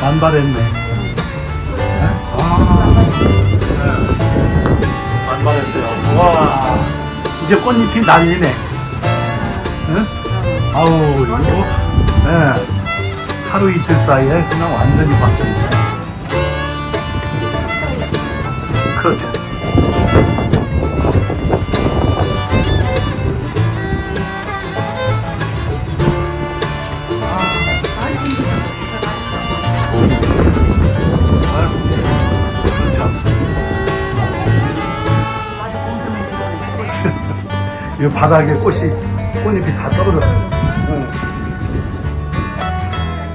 만발했네. 네? 아, 네. 만발했어요. 와, 이제 꽃잎이 날리네. 응? 아우, 이거, 네. 하루 이틀 사이에 그냥 완전히 바뀌었네. 그렇죠. 이 바닥에 꽃이 꽃잎이 다 떨어졌어요. 응.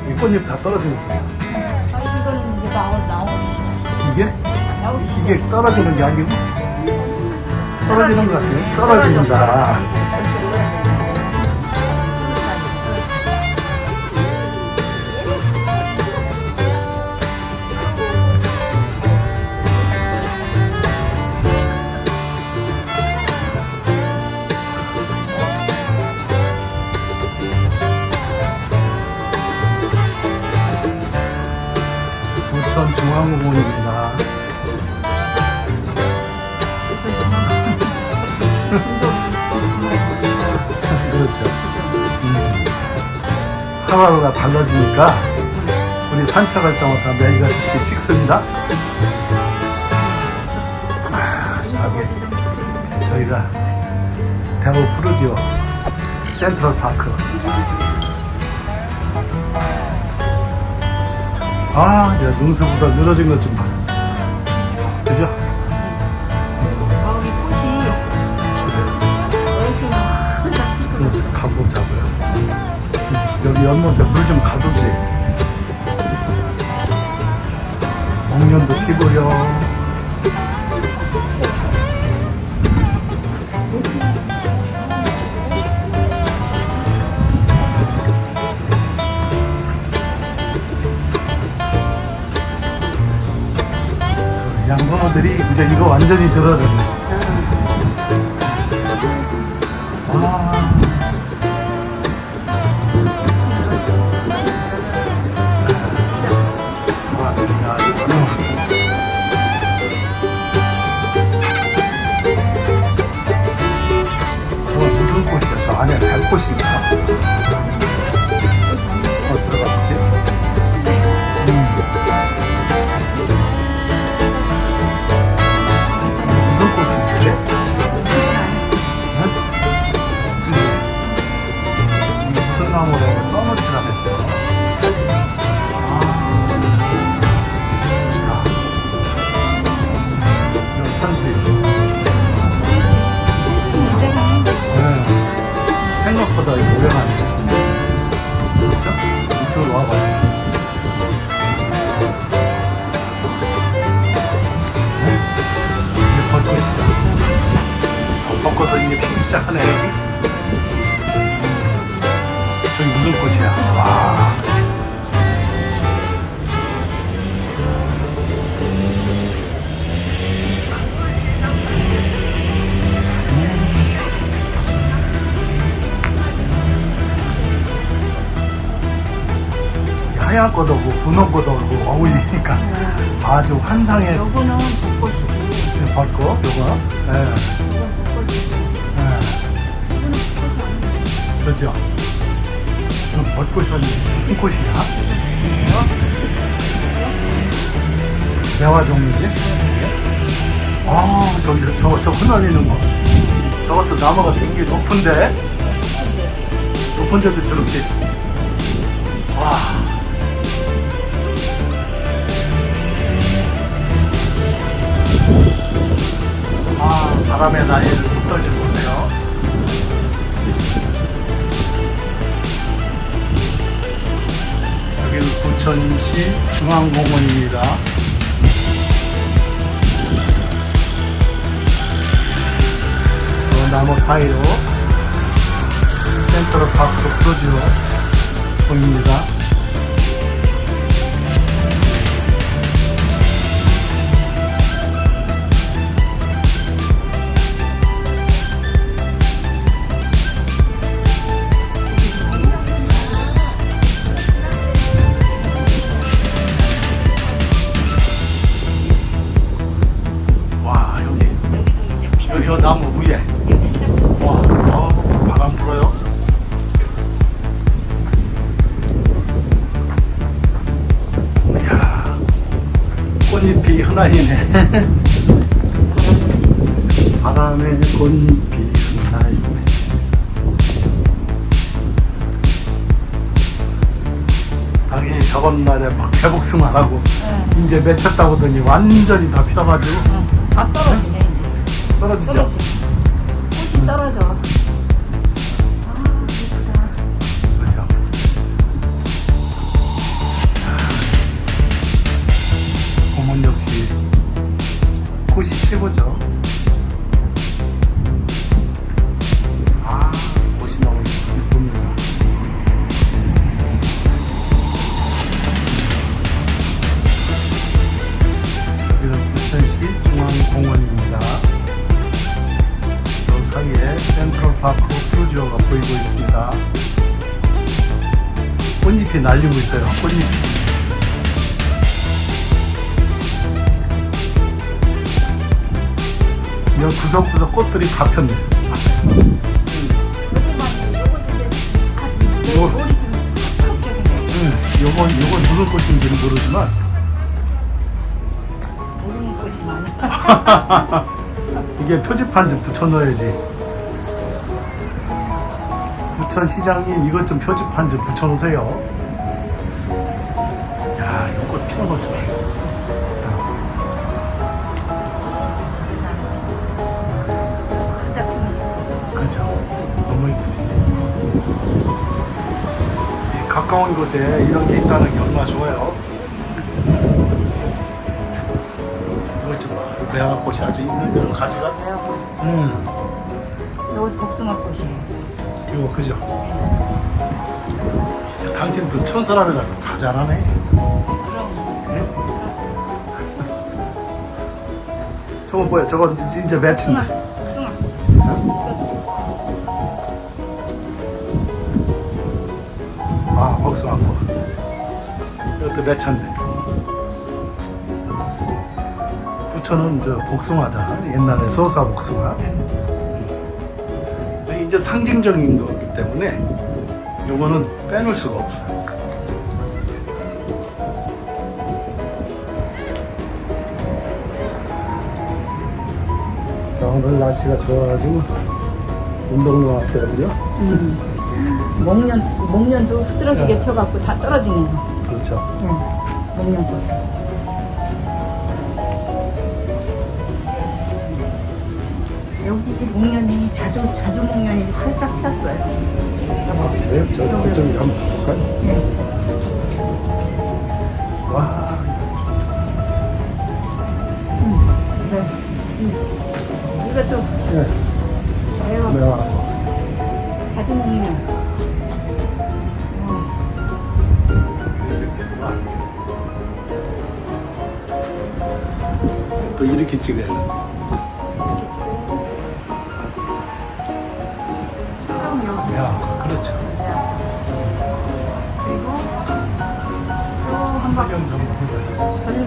이 꽃잎 다 떨어진 거 아, 이거는 이제 나오, 나오기 시작. 이게 나오기 시작. 이게 떨어지는 게 아니고 떨어지는 것 같아요. 떨어진다. 하루하루가 달라지니까 우리 산책할 때마다 매일가 이렇게 찍습니다. 아, 저기 저희가 대구 푸르지오 센트럴 파크. 아, 제가 능수보다 늘어진 것 좀 봐. 연못에 물 좀 가두지. 목련도. 그래서 양번호들이 이제 이거 완전히 늘어졌네. 시작하네. 저기 무슨 꽃이야? 와. 이 하얀 꽃하고 분홍 꽃하고 어울리니까 아주 환상의 요거는 벚꽃이고 벚꽃, 요거. 예, 요건 벚꽃이고 그렇죠. 그럼 벚꽃이 아니고 무슨 꽃이야? 매화 종류지? 아, 저기, 저, 저 흩날리는 거. 저것도 나무가 굉장히 높은데? 높은데도 저렇게. 와. 아, 바람의 날개를 붙들지 보 부천시 중앙공원입니다. 그 나무 사이로 센트럴 파크 프로듀로 보입니다. 저번 날에 막 개복숭아 하고 네. 이제 맺혔다 보더니 완전히 다 펴가지고 응. 다 떨어지네 이제. 떨어지죠. 떨어지. 꽃이 떨어져. 아 예쁘다. 그렇죠. 봄은 역시 꽃이 최고죠. 센트럴파크 푸르지오가 보이고 있습니다. 꽃잎이 날리고 있어요. 꽃잎이. 여기 구석구석 꽃들이 다 폈네. 생겨. 응, 요건, 요건 무슨 꽃인지는 모르지만, 모르는 꽃이 많아. 이게 표지판 좀 붙여넣어야지. 부천시장님, 이것 좀 표지판 좀 붙여놓으세요. 야, 이거 꽃 피는 거 좋아요. 그죠. 너무 이쁘지. 이 가까운 곳에 이런 게 있다는 게 얼마나 좋아요. 이거 좀 봐. 매화꽃이 아주 있는 대로 가지가. 음, 이거 복숭아 꽃이에요. 이거 그죠. 야, 당신도 천사람이라도 다 잘하네. 응? 저거 뭐야? 저거 이제. 복숭아, 복숭아. 아, 복숭아꽃. 이것도 맺혔네. 부천은 저 복숭아다. 옛날에 소사 복숭아. 음. 이제 상징적인 거기 때문에 요거는 빼놓을 수가 없어요. 자, 오늘 날씨가 좋아가지고 운동 나왔어요, 그죠? 목련, 목련도 흐드러지게 네. 펴갖고 다 떨어지네요. 그렇죠. 응. 목련꽃. 여기 이 목련이 자주, 자주 목련이 활짝 폈어요. 네, 저, 저쪽에 한번 볼까요? 네.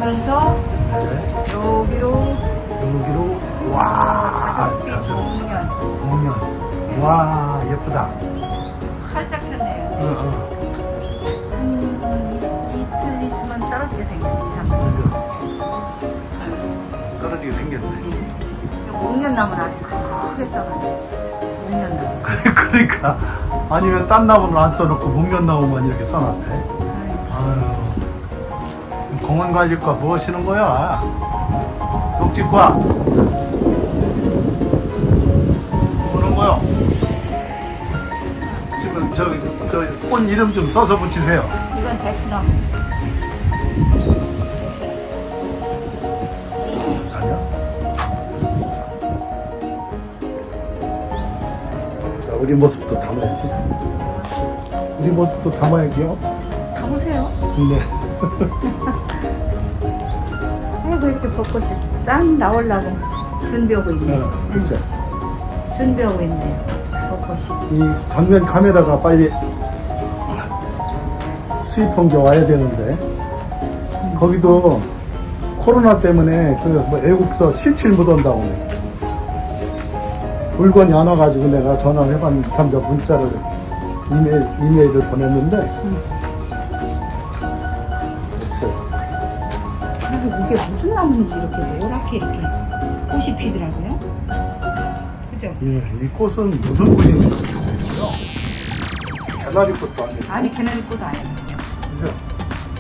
돌면서 네. 여기로 여기로 와, 자주 목련. 오면 와 예쁘다. 활짝 폈네요. 어, 어, 한 이틀 있으면 떨어지게 생겼네, 이상. 그죠. 떨어지게 생겼네. 목련나무는 아주 크게 써가지고. 목련나무. 그러니까 아니면 딴 나무는 안 써놓고 목련나무만 이렇게 써놨대. 아유, 공원 관리과 뭐 하시는 거야? 녹지과. 뭐는 거요? 지금 저기 저꽃 이름 좀 써서 붙이세요. 이건? 자, 우리 모습도 담아야지. 우리 모습도 담아야지요. 가보세요. 네. 아이고, 이렇게 벚꽃이 딱 나오려고 준비하고 있네. 어, 그렇죠. 준비하고 있네요. 벚꽃이. 이 전면 카메라가 빨리 수입한 게 와야 되는데 거기도 코로나 때문에 그뭐 애국서 실칠 못 온다고 물건이 안 와가지고 내가 전화를 해봤는데 문자를 이메일, 이메일을 보냈는데 없 이게 무슨 나무인지 이렇게 노랗게 이렇게 꽃이 피더라고요. 그죠? 예, 이 꽃은 무슨 꽃인지 모르겠어요. 개나리 꽃도 아니고. 아니 개나리 꽃 아니에요. 그죠?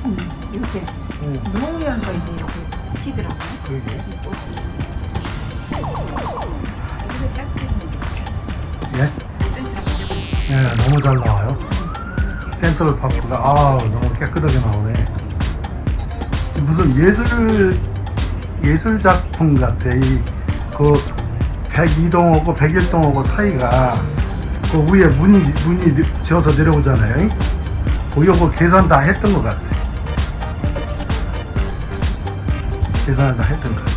음, 이렇게 응, 누우면서 이제 이렇게 피더라고요. 그러게. 이 꽃이. 예? 예, 너무 잘 나와요. 센터를 바꾸가 아 너무 깨끗하게 나오네. 무슨 예술 예술 작품 같아. 이 그 102동하고 101동하고 사이가 그 위에 문이 문이 지어서 내려오잖아요. 그 요거 계산 다 했던 것 같아. 계산을 다 했던 것 같아.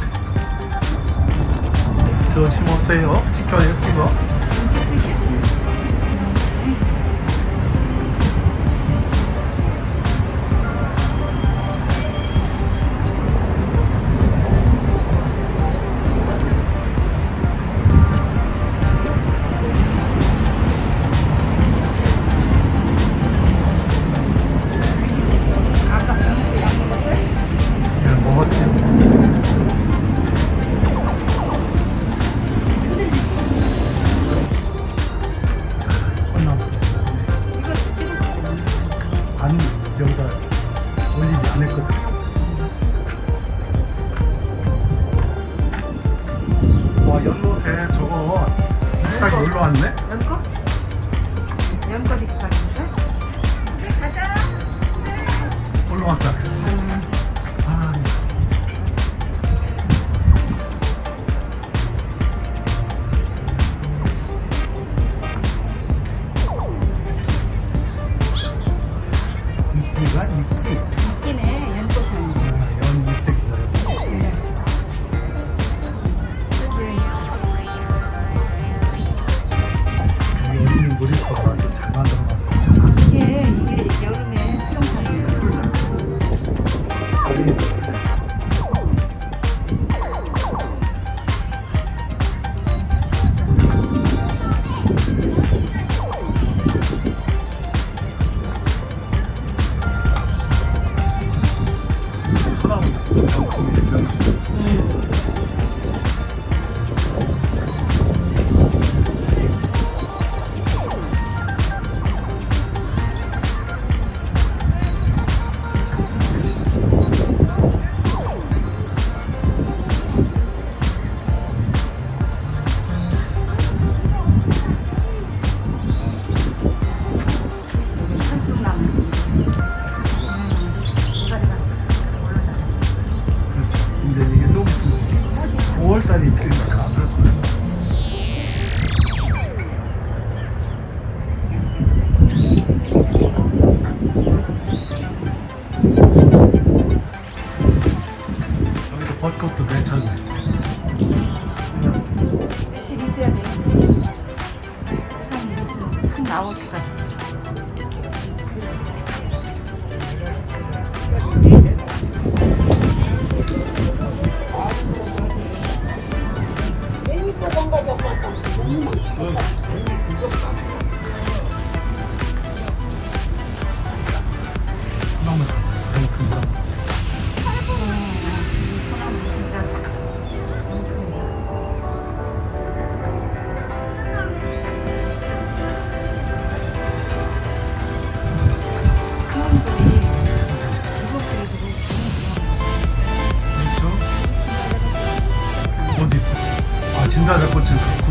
저 심으세요. 찍혀요, 찍어. 진달래꽃은 그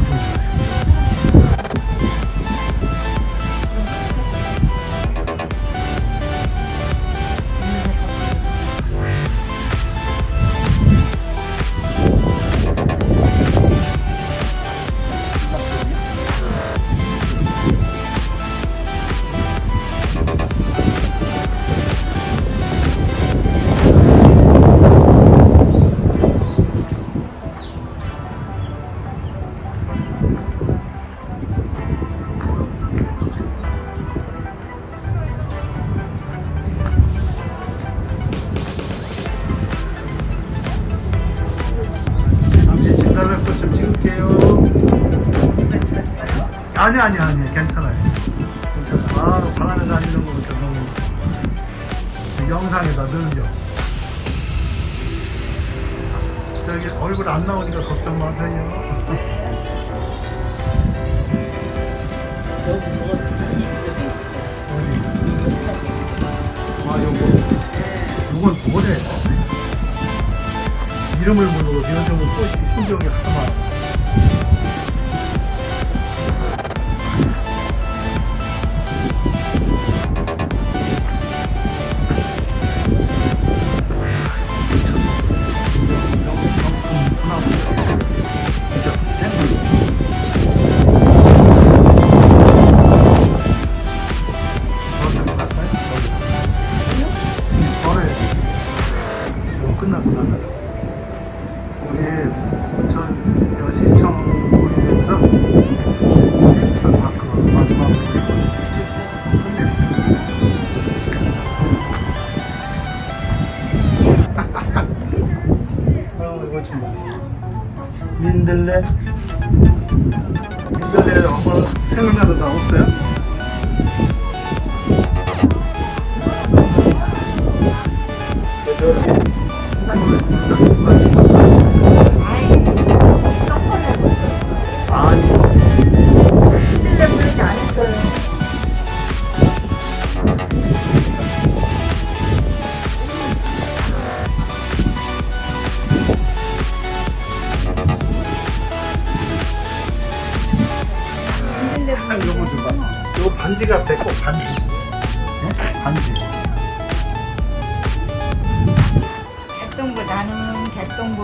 아니 아니 아니 괜찮아요. 괜찮아. 아 바람에 다니는 거부터 너무 영상에다 늘려. 저기 얼굴 안 나오니까 걱정 마세요. 어디? 아, 요거. 요건 뭐래? 이름을 모르고 요즘은 꽃이 신기하게 많 우리 부천 여시청 보이면서 센트럴파크 마지막으로 찍고. 아 민들레 민들레 엄마 생각나는 다 없어요? 아이,